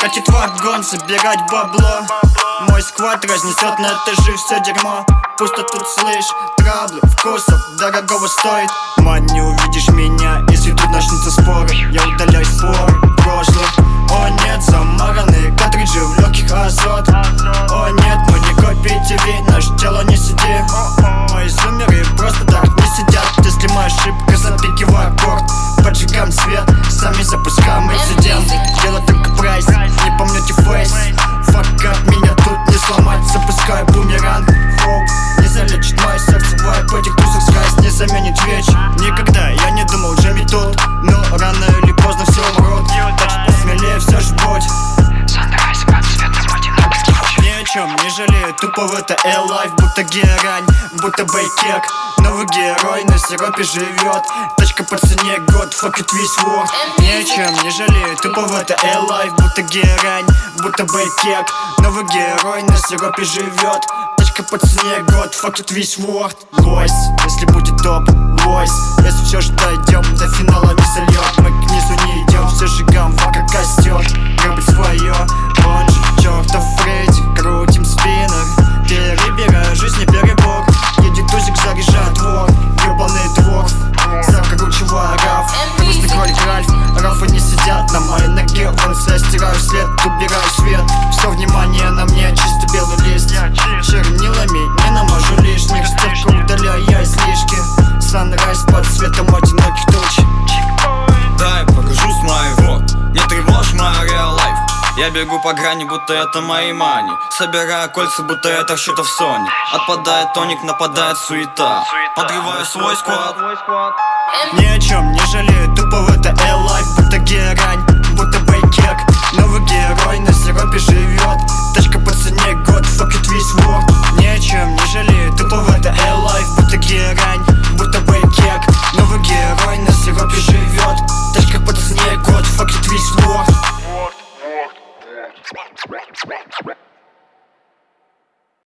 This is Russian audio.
Катит вагон, собирать бабло. Мой сквад разнесет на этажи все дерьмо. Пусто тут слышь, траблы, вкусов дорогого стоит. Мать, не увидишь меня, если тут начнутся споры. Я удаляю споры свет, сами запускаем инцидент Дело жалею, тупо в это L-Life Будто герань, будто бейкек Новый герой на сиропе живет. Тачка по цене год, fuck it весь world. Ни о чем не жалею, тупо в это L-Life Будто герань, будто бейкек Новый герой на сиропе живет. Тачка по цене год, fuck it весь world. Лойс, если будет топ, лойс я бегу по грани, будто это мои мани. Собираю кольца, будто это счетов Sony. Отпадает тоник, нападает суета. Подрываю свой сквад. Ни о чем не жалею,